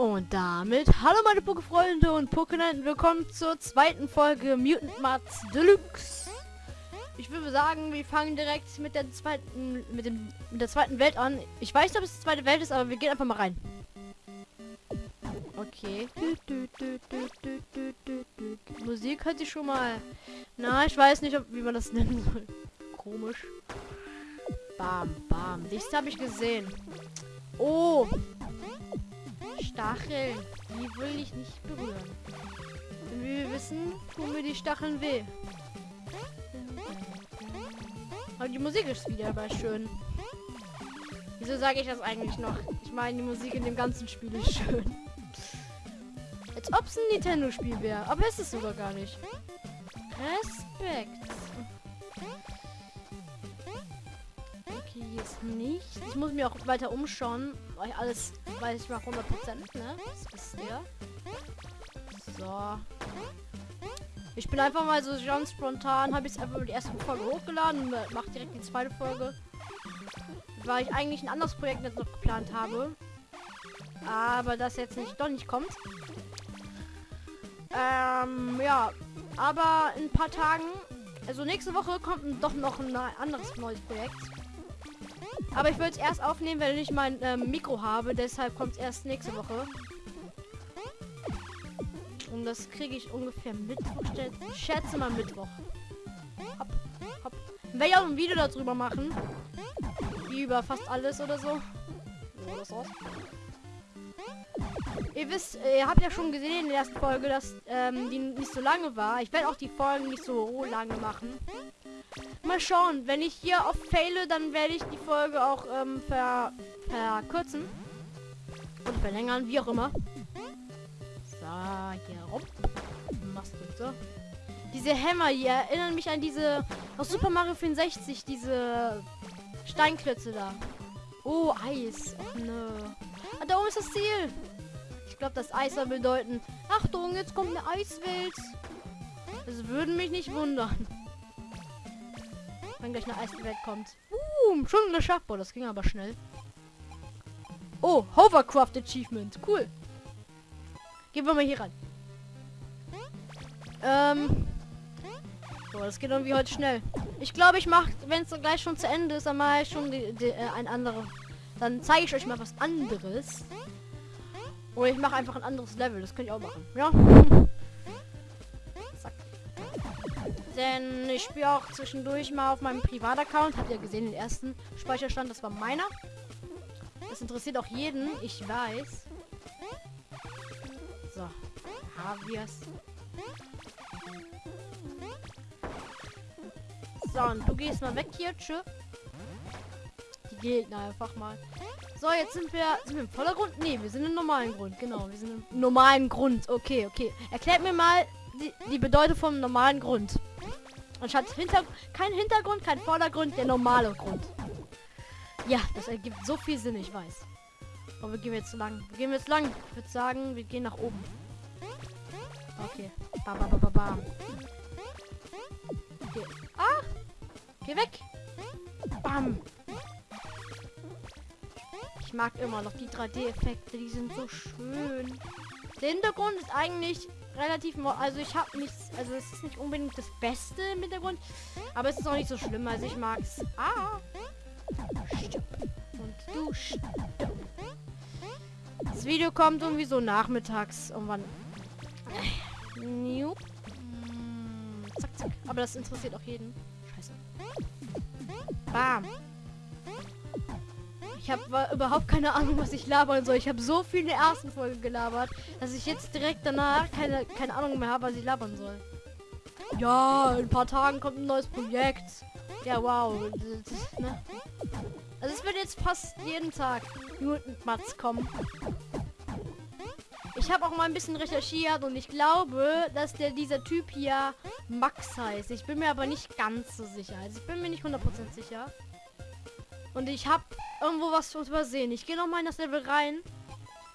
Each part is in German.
Und damit, hallo meine Pokéfreunde und Pokénenten, willkommen zur zweiten Folge Mutant Mats Deluxe. Ich würde sagen, wir fangen direkt mit der zweiten, mit dem, mit der zweiten Welt an. Ich weiß nicht, ob es die zweite Welt ist, aber wir gehen einfach mal rein. Okay. Musik hört sich schon mal. Na, ich weiß nicht, ob, wie man das nennen soll. Komisch. Bam, bam. Nichts habe ich gesehen. Oh, Stacheln. Die will ich nicht berühren. Denn wie wir wissen, tun mir die Stacheln weh. Aber die Musik ist wieder aber schön. Wieso sage ich das eigentlich noch? Ich meine, die Musik in dem ganzen Spiel ist schön. Als ob es ein Nintendo-Spiel wäre. Aber ist es sogar gar nicht. Respekt. Hier ist nichts. Ich muss mir auch weiter umschauen, weil alles weiß ich mal 100 Prozent, ne? Das wisst. So. Ich bin einfach mal so ganz spontan, habe ich einfach die erste Folge hochgeladen und mache direkt die zweite Folge. Weil ich eigentlich ein anderes Projekt jetzt noch geplant habe. Aber das jetzt nicht doch nicht kommt. Ähm, ja. Aber in ein paar Tagen, also nächste Woche kommt doch noch ein anderes neues Projekt. Aber ich würde es erst aufnehmen, wenn ich mein ähm, Mikro habe. Deshalb kommt es erst nächste Woche. Und das kriege ich ungefähr Mittwoch. Schätze mal Mittwoch. Hopp, hopp. Werde ich auch ein Video darüber machen. Wie über fast alles oder so. So. Ihr wisst, ihr habt ja schon gesehen in der ersten Folge, dass ähm, die nicht so lange war. Ich werde auch die Folgen nicht so lange machen. Mal schauen. Wenn ich hier auf faile, dann werde ich die Folge auch ähm, ver verkürzen. Und verlängern, wie auch immer. So, hier rum. Machst du so. Diese Hämmer hier erinnern mich an diese aus Super Mario 64, diese Steinklötze da. Oh, Eis. Ach nö. Ah, da oben ist das Ziel. Ich glaube, das Eis soll bedeuten. Achtung, jetzt kommt eine Eiswelt. Das würde mich nicht wundern wenn gleich eine Eiswelt kommt. Uh, schon eine Schachbau, das ging aber schnell. Oh, Hovercraft Achievement. Cool. Gehen wir mal hier rein. Ähm. Boah, das geht irgendwie heute schnell. Ich glaube, ich mache, wenn es gleich schon zu Ende ist, dann mache ich schon die, die, äh, ein anderes. Dann zeige ich euch mal was anderes. Oder ich mache einfach ein anderes Level. Das könnte ich auch machen. Ja. Denn ich spiele auch zwischendurch mal auf meinem Privataccount. Habt ihr gesehen, den ersten Speicherstand, das war meiner. Das interessiert auch jeden, ich weiß. So, haben wir es. So, und du gehst mal weg hier, tschö. Die Gegner einfach mal. So, jetzt sind wir, sind wir im Vordergrund? Nee, wir sind im normalen Grund. Genau, wir sind im normalen Grund. Okay, okay. Erklärt mir mal die, die Bedeutung vom normalen Grund. Anstatt hinter kein Hintergrund, kein Vordergrund, der normale Grund. Ja, das ergibt so viel Sinn, ich weiß. Aber wir gehen jetzt lang. Wir gehen jetzt lang. Ich würde sagen, wir gehen nach oben. Okay. Bam, bam, bam, bam. Okay. Ah! Geh weg! Bam! Ich mag immer noch die 3D-Effekte, die sind so schön. Der Hintergrund ist eigentlich relativ... Also ich habe nichts... Also es ist nicht unbedingt das Beste im Hintergrund. Aber es ist auch nicht so schlimm. Also ich mag es. Ah! Und du. Das Video kommt irgendwie so nachmittags. Irgendwann. Nope. Zack, zack. Aber das interessiert auch jeden. Scheiße. Bam. Ich habe überhaupt keine Ahnung, was ich labern soll. Ich habe so viel in der ersten Folge gelabert, dass ich jetzt direkt danach keine, keine Ahnung mehr habe, was ich labern soll. Ja, in ein paar Tagen kommt ein neues Projekt. Ja, wow. ne? Also es wird jetzt fast jeden Tag Mutant Mats kommen. Ich habe auch mal ein bisschen recherchiert und ich glaube, dass der dieser Typ hier Max heißt. Ich bin mir aber nicht ganz so sicher. Also ich bin mir nicht 100% sicher. Und ich habe irgendwo was übersehen. Ich gehe noch mal in das Level rein.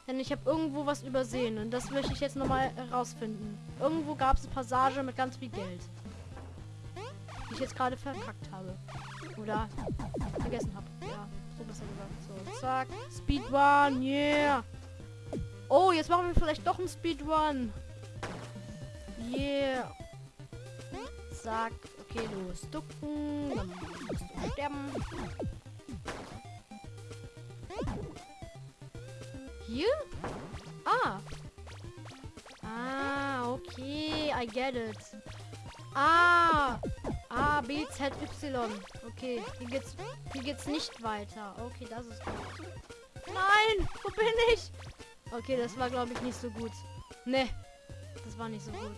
Denn ich habe irgendwo was übersehen. Und das möchte ich jetzt noch mal herausfinden. Irgendwo gab es eine Passage mit ganz viel Geld. Die ich jetzt gerade verkackt habe. Oder vergessen habe. Ja, so besser gesagt. So, zack. Speedrun, yeah. Oh, jetzt machen wir vielleicht doch einen Speedrun. Yeah. Zack. Okay, los. Ducken. Dann musst du sterben. Hier? Ah. Ah, okay. I get it. Ah. A, B, Z, Y. Okay, hier geht's, hier geht's nicht weiter. Okay, das ist gut. Nein, wo bin ich? Okay, das war, glaube ich, nicht so gut. Ne, das war nicht so gut.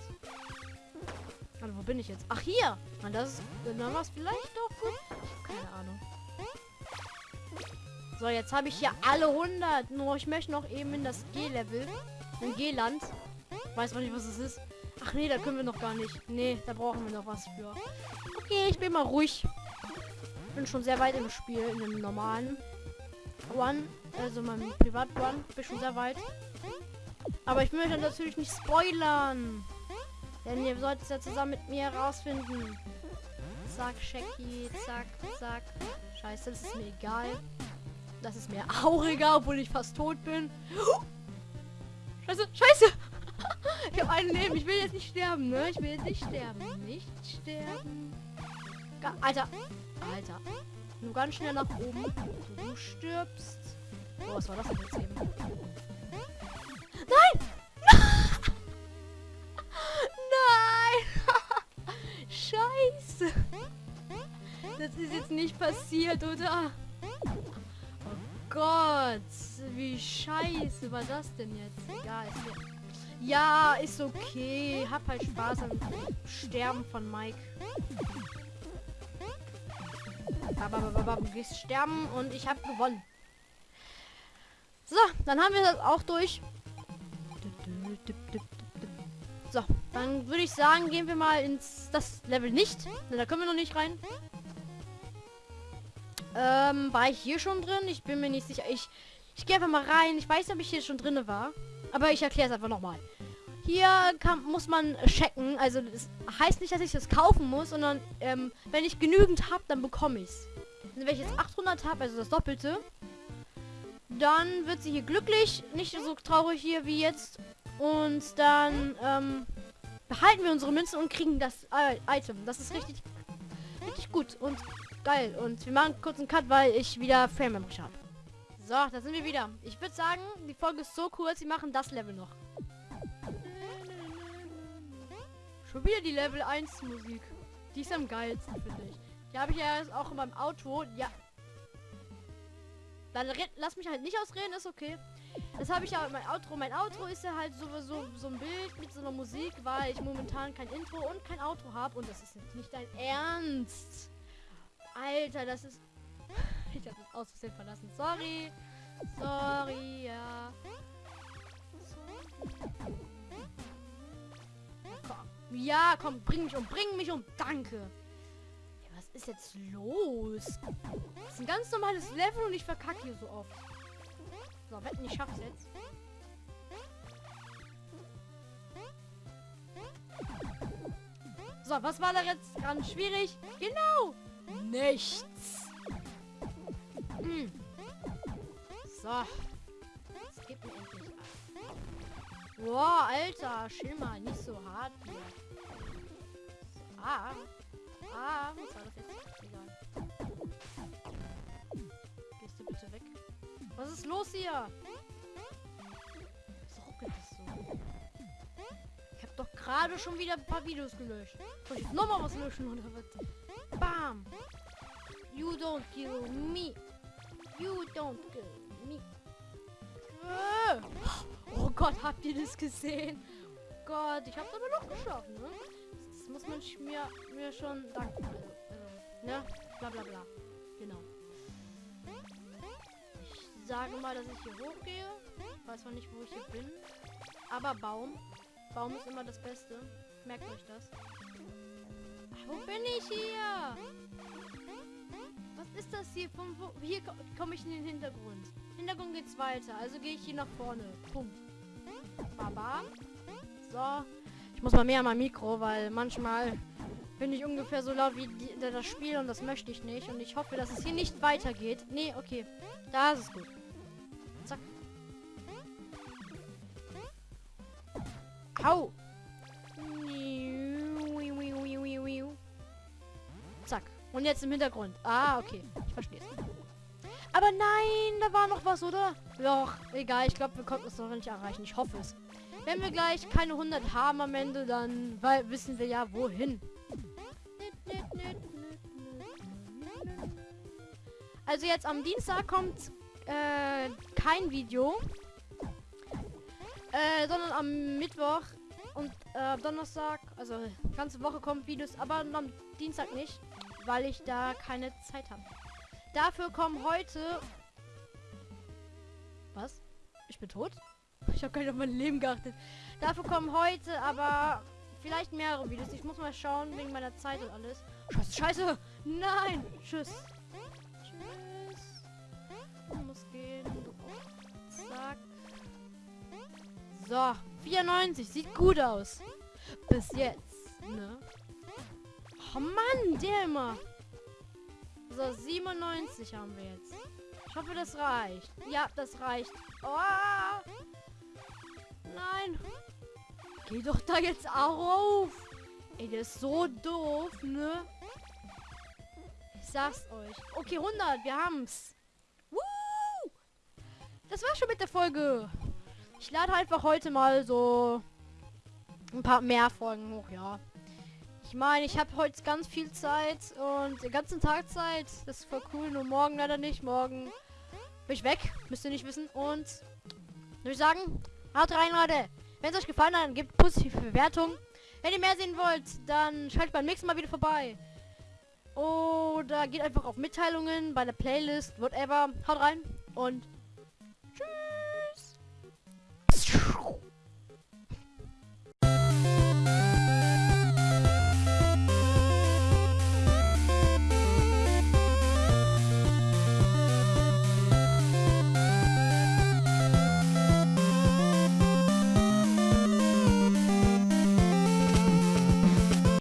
Also, wo bin ich jetzt? Ach, hier. Und das ist, dann war es vielleicht doch gut. Keine Ahnung. So, jetzt habe ich hier alle 100. Nur ich möchte noch eben in das G-Level. In G-Land. Weiß man nicht, was es ist. Ach nee, da können wir noch gar nicht. Nee, da brauchen wir noch was für. Okay, ich bin mal ruhig. Bin schon sehr weit im Spiel, in dem normalen One. Also meinem Privat-One. Bin schon sehr weit. Aber ich möchte natürlich nicht spoilern. Denn ihr solltet es ja zusammen mit mir herausfinden. Zack, Shaggy, zack, zack. Scheiße, das ist mir egal. Das ist mir auch egal, obwohl ich fast tot bin. Scheiße, scheiße! ich habe ein Leben. Ich will jetzt nicht sterben, ne? Ich will jetzt nicht sterben. Nicht sterben. Alter. Alter. Nur ganz schnell nach oben. Du stirbst. Oh, was war das denn jetzt eben? Nein! Nein! Scheiße! Das ist jetzt nicht passiert, oder? Gott! Wie scheiße war das denn jetzt? Egal, ist ja, ist okay. Hab halt Spaß am Sterben von Mike. Aber du gehst sterben und ich habe gewonnen. So, dann haben wir das auch durch. So, dann würde ich sagen, gehen wir mal ins das Level nicht. Da können wir noch nicht rein. Ähm, war ich hier schon drin? Ich bin mir nicht sicher. Ich, ich gehe einfach mal rein. Ich weiß nicht, ob ich hier schon drin war. Aber ich erkläre es einfach nochmal. Hier kann, muss man checken. Also das heißt nicht, dass ich das kaufen muss, sondern ähm, wenn ich genügend habe, dann bekomme ich es. Also wenn ich jetzt 800 habe, also das Doppelte, dann wird sie hier glücklich. Nicht so traurig hier wie jetzt. Und dann ähm, behalten wir unsere Münzen und kriegen das äh, Item. Das ist richtig, richtig gut und geil. Und wir machen kurz einen Cut, weil ich wieder Frame habe. So, da sind wir wieder. Ich würde sagen, die Folge ist so kurz, wir machen das Level noch. Schon wieder die Level 1 Musik. Die ist am geilsten, finde ich. Die habe ich ja auch in meinem Auto. Ja. Dann lass mich halt nicht ausreden, ist okay. Das habe ich ja in meinem Outro. Mein Outro ist ja halt sowieso so ein Bild mit so einer Musik, weil ich momentan kein Intro und kein Outro habe. Und das ist nicht dein Ernst. Alter, das ist ich habe das aus Versehen verlassen. Sorry. Sorry, ja. Komm. ja, komm, bring mich um, bring mich um. Danke. Ja, was ist jetzt los? Das ist ein ganz normales Level und ich verkacke hier so oft. So, wetten, ich schaff's jetzt. So, was war da jetzt ganz schwierig? Genau! Nichts. Hm. So. Jetzt gib mir endlich ab. Boah, Alter. Chill mal. Nicht so hart hier. Ah. Ah, was war das jetzt? Egal. Gehst du bitte weg? Was ist los hier? Was ruckelt das so? Ich habe doch gerade schon wieder ein paar Videos gelöscht. Soll ich nochmal was löschen oder was? Bam! You don't kill me. You don't kill me. Äh. Oh Gott, habt ihr das gesehen? Gott, ich hab's aber noch geschafft, ne? Das muss man mir, mir schon danken. Also, ne? Bla bla bla. Genau. Ich sage mal, dass ich hier hochgehe. Weiß noch nicht, wo ich hier bin. Aber Baum. Baum ist immer das Beste. Merkt euch das. Wo bin ich hier? Das hier? Von wo? Hier komme ich in den Hintergrund. Hintergrund geht's weiter. Also gehe ich hier nach vorne. Punkt. Baba. So. Ich muss mal mehr an mein Mikro, weil manchmal bin ich ungefähr so laut wie die, das Spiel und das möchte ich nicht. Und ich hoffe, dass es hier nicht weitergeht. Nee, okay. Da ist es gut. Zack. Hau! Zack. Und jetzt im Hintergrund. Ah, okay. Es. Aber nein, da war noch was, oder? Doch, egal. Ich glaube, wir konnten es noch nicht erreichen. Ich hoffe es. Wenn wir gleich keine 100 haben am Ende, dann weil, wissen wir ja, wohin. Also jetzt am Dienstag kommt äh, kein Video. Äh, sondern am Mittwoch und äh, Donnerstag, also ganze Woche kommen Videos, aber am Dienstag nicht, weil ich da keine Zeit habe. Dafür kommen heute... Was? Ich bin tot? Ich habe gar nicht auf mein Leben geachtet. Dafür kommen heute aber vielleicht mehrere Videos. Ich muss mal schauen wegen meiner Zeit und alles. Scheiße, scheiße! Nein! Tschüss! Tschüss! Ich muss gehen. Zack. So, 94. Sieht gut aus. Bis jetzt, ne? Oh Mann, der immer. So, 97 haben wir jetzt. Ich hoffe, das reicht. Ja, das reicht. Oh! Nein. Geh doch da jetzt auf. Ey, der ist so doof, ne? Ich sag's euch. Okay, 100. Wir haben's. Woo! Das war schon mit der Folge. Ich lade einfach heute mal so ein paar mehr Folgen hoch, ja. Ich meine, ich habe heute ganz viel Zeit und den ganzen Tag Zeit. Das ist voll cool, nur morgen leider nicht. Morgen bin ich weg, müsst ihr nicht wissen. Und würde ich sagen, haut rein, Leute. Wenn es euch gefallen hat, dann gebt positive Bewertung. Wenn ihr mehr sehen wollt, dann schaltet beim nächsten Mal wieder vorbei. Oder geht einfach auf Mitteilungen, bei der Playlist, whatever. Haut rein und tschüss.